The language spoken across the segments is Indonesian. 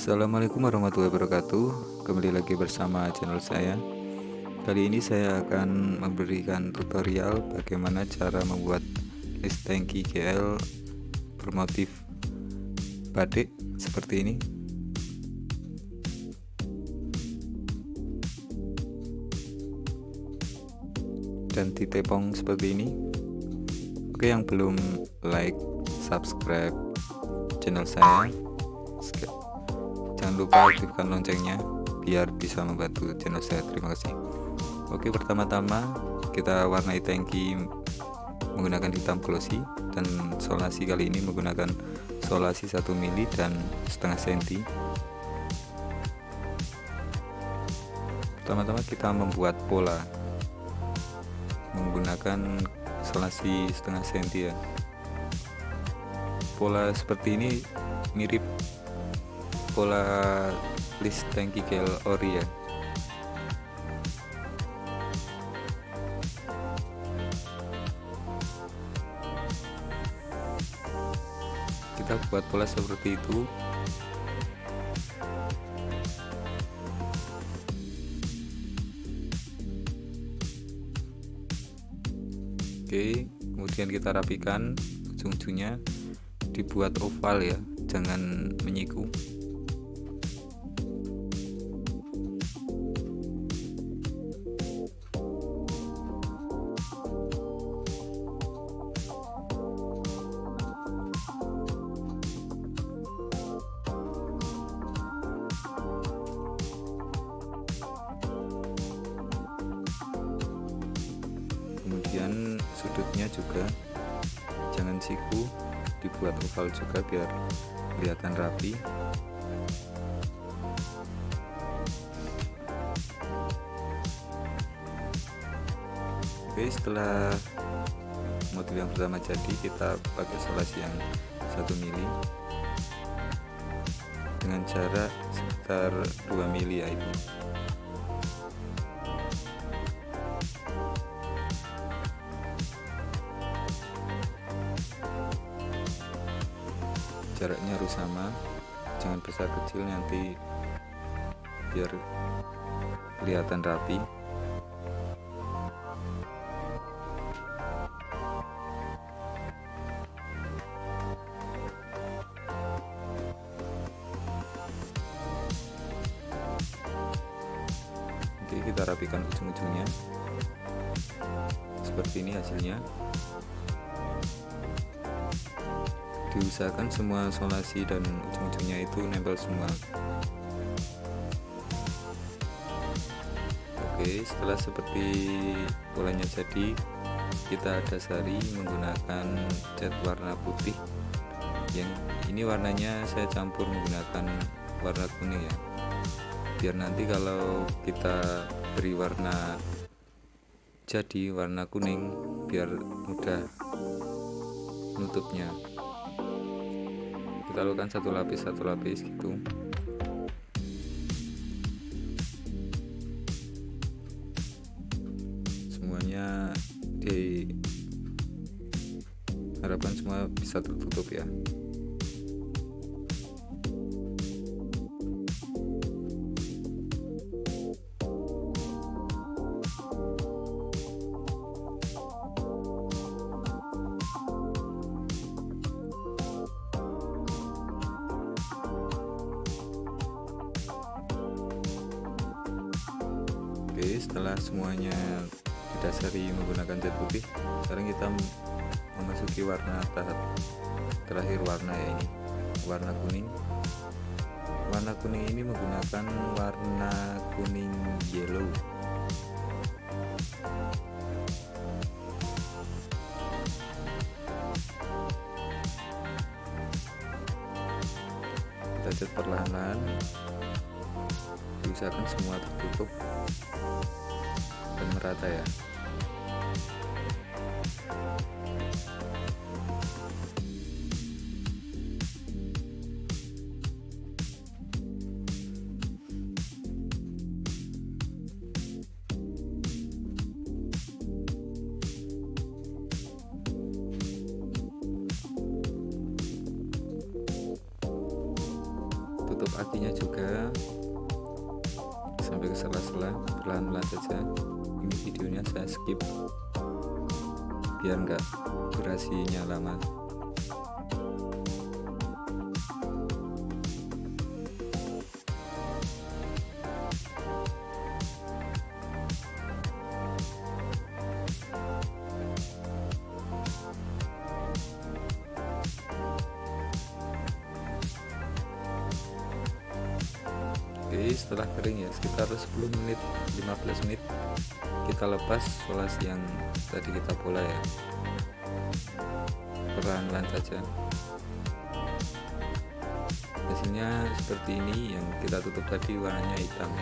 Assalamualaikum warahmatullahi wabarakatuh. Kembali lagi bersama channel saya. Kali ini saya akan memberikan tutorial Bagaimana cara membuat list tangki GL Bermotif batik Seperti ini. Dan ditepong seperti ini. Oke yang belum like, subscribe channel saya jangan lupa aktifkan loncengnya biar bisa membantu channel saya. Terima kasih. Oke pertama-tama kita warnai tangki menggunakan hitam glossy dan solasi kali ini menggunakan solasi 1 mili dan setengah senti. Pertama-tama kita membuat pola menggunakan solasi setengah senti ya. Pola seperti ini mirip pola list tangki gel ori ya? Kita buat pola seperti itu. Oke kemudian kita rapikan ujung-ujungnya dibuat oval ya jangan menyiku sudutnya juga. Jangan siku dibuat oval juga biar kelihatan rapi. Oke setelah motif yang pertama jadi kita pakai solasi yang satu mili. Dengan jarak sekitar 2 mili ya ini jaraknya harus sama. Jangan besar kecil nanti biar kelihatan rapi. Oke kita rapikan ujung-ujungnya. Seperti ini hasilnya diusahakan semua solasi dan ujung-ujungnya itu nempel semua. Oke setelah seperti polanya jadi kita dasari menggunakan cat warna putih. Yang ini warnanya saya campur menggunakan warna kuning ya. Biar nanti kalau kita beri warna jadi warna kuning biar mudah nutupnya kita lakukan satu lapis satu lapis gitu. Semuanya di harapan semua bisa tertutup ya Oke setelah semuanya didasari menggunakan cat putih sekarang kita memasuki warna tahap terakhir warna ya ini warna kuning. Warna kuning ini menggunakan warna kuning yellow usahakan semua tertutup dan merata ya. Tutup atinya juga sampai ke sela-sela perlahan-lahan saja. Ini videonya saya skip biar enggak durasinya lama Oke setelah kering ya sekitar 10 menit 15 menit kita lepas solasi yang tadi kita pola ya. Perlahan-lahan saja. Hasilnya seperti ini yang kita tutup tadi warnanya hitam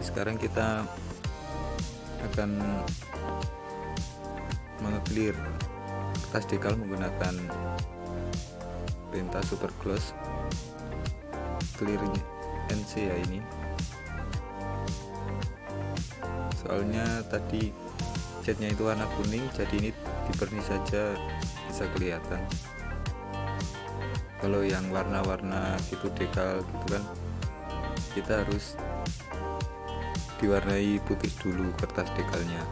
sekarang kita akan mengeclear kertas dekal menggunakan penta super gloss clearnya NC ya ini. Soalnya tadi catnya itu warna kuning jadi ini diperni saja bisa kelihatan. Kalau yang warna-warna gitu dekal gitu kan kita harus diwarnai putih dulu kertas dekalnya.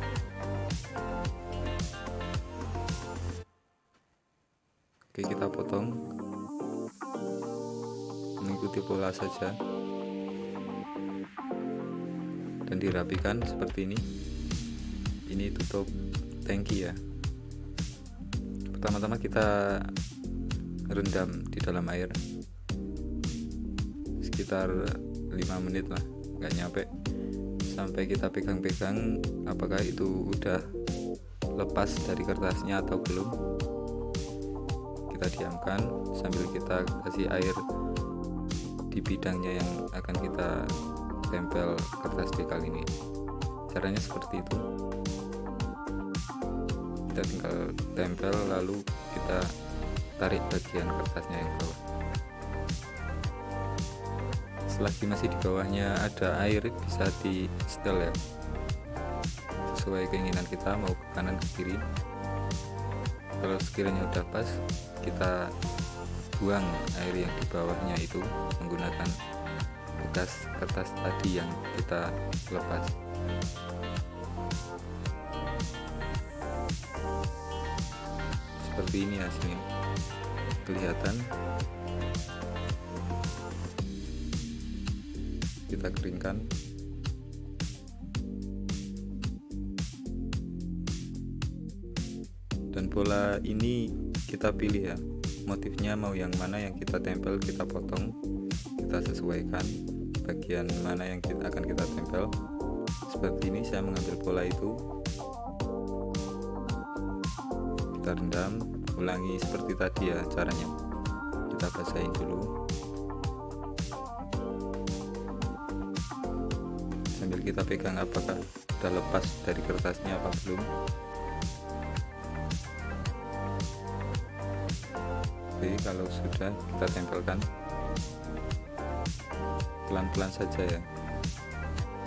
Oke kita potong. Mengikuti pola saja. Dan dirapikan seperti ini. Ini tutup. Tangki ya. Pertama-tama kita rendam di dalam air. Sekitar 5 menit lah. Nggak nyampe sampai kita pegang-pegang apakah itu udah lepas dari kertasnya atau belum? Kita diamkan sambil kita kasih air di bidangnya yang akan kita tempel kertas dekal ini. Caranya seperti itu. Kita tinggal tempel lalu kita tarik bagian kertasnya yang bawah selagi masih di bawahnya ada air bisa di setel ya. Sesuai keinginan kita mau ke kanan ke kiri. Kalau sekiranya udah pas kita buang air yang di bawahnya itu menggunakan bekas kertas tadi yang kita lepas. Seperti ini hasilnya. Kelihatan kita keringkan. Dan bola ini kita pilih ya. Motifnya mau yang mana yang kita tempel kita potong kita sesuaikan bagian mana yang kita akan kita tempel. Seperti ini saya mengambil bola itu. Kita rendam ulangi seperti tadi ya caranya. Kita basahin dulu sambil kita pegang apakah sudah lepas dari kertasnya apa belum. Oke kalau sudah kita tempelkan. Pelan-pelan saja ya.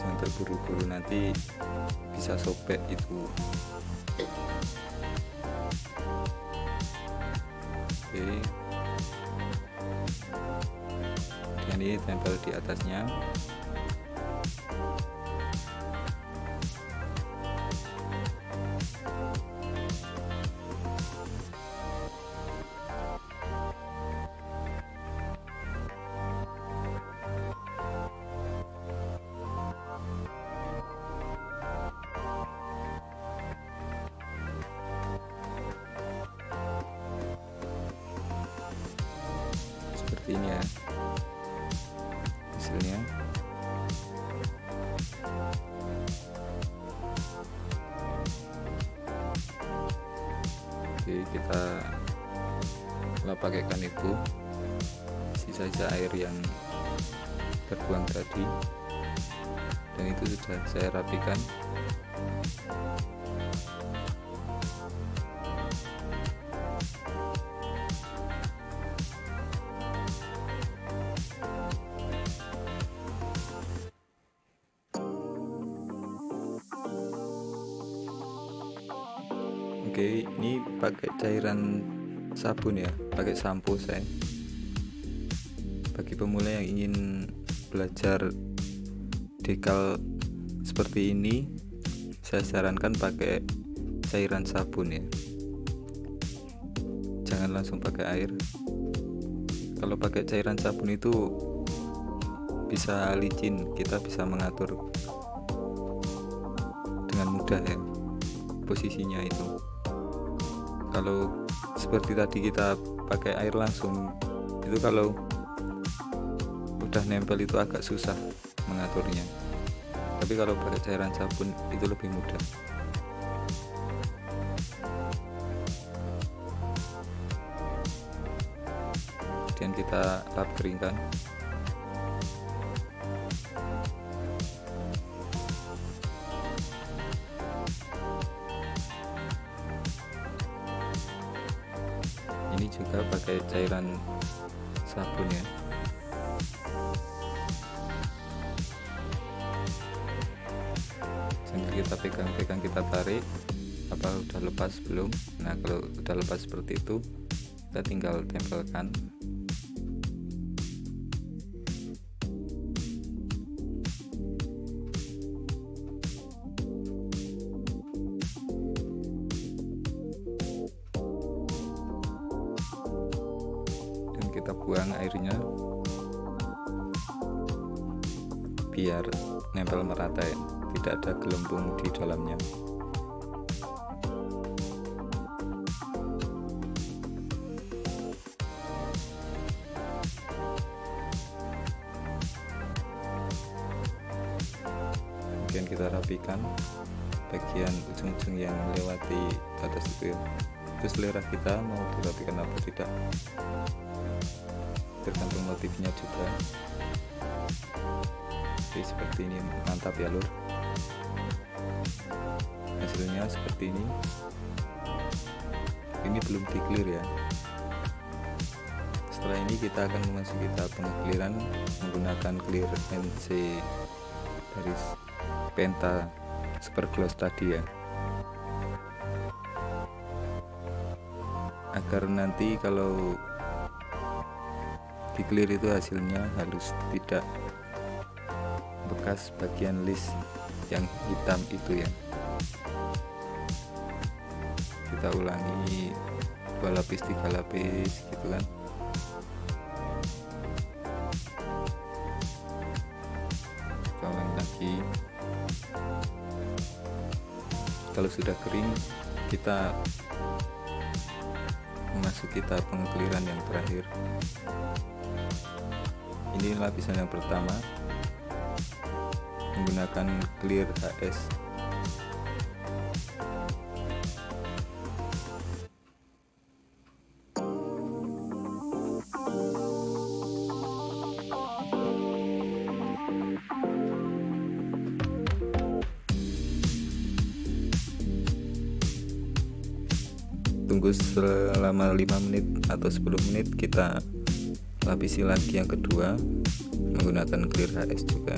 Jangan terburu-buru nanti bisa sobek itu. Oke. Dan ini tempel di atasnya seperti ini ya hasilnya. Oke kita nggak pakaikan itu. Sisa saja air yang terbuang tadi. Dan itu sudah saya rapikan Oke ini pakai cairan sabun ya pakai sampo saya bagi pemula yang ingin belajar dekal seperti ini saya sarankan pakai cairan sabun ya. Jangan langsung pakai air. Kalau pakai cairan sabun itu bisa licin kita bisa mengatur dengan mudah ya posisinya itu kalau seperti tadi kita pakai air langsung itu kalau udah nempel itu agak susah mengaturnya. Tapi kalau pakai cairan sabun itu lebih mudah. Kemudian kita lap keringkan cairan sabun ya sambil kita pegang-pegang kita tarik. Apa udah lepas belum? Nah kalau udah lepas seperti itu kita tinggal tempelkan kita buang airnya. Biar nempel merata ya. Tidak ada gelembung di dalamnya. Kemudian kita rapikan bagian ujung-ujung yang melewati batas itu ya. Itu selera kita mau dirapikan atau tidak tergantung motifnya juga. Oke seperti ini mantap ya lur. Hasilnya seperti ini. Ini belum di clear ya. Setelah ini kita akan memasuki tahap pengekliran menggunakan clear NC dari penta super gloss tadi ya. Agar nanti kalau di clear itu hasilnya halus tidak bekas bagian list yang hitam itu ya. Kita ulangi dua lapis tiga lapis gitu kan. Kawan lagi kalau sudah kering kita memasuki tahap pengekliran yang terakhir ini lapisan yang pertama. Menggunakan clear HS tunggu selama 5 menit atau 10 menit kita lapisi lagi yang kedua menggunakan clear HS juga.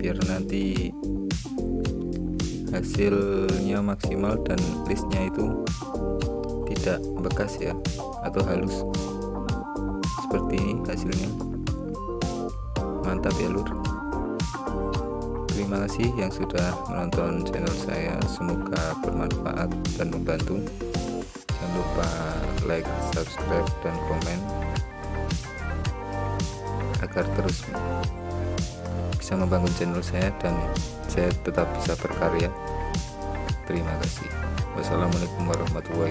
Biar nanti hasilnya maksimal dan listnya itu tidak bekas ya atau halus. Seperti ini hasilnya. Mantap ya lur. Terima kasih yang sudah menonton channel saya. Semoga bermanfaat dan membantu. Jangan lupa like subscribe dan komen agar terus bisa membangun channel saya dan saya tetap bisa berkarya. Terima kasih. Wassalamualaikum warahmatullahi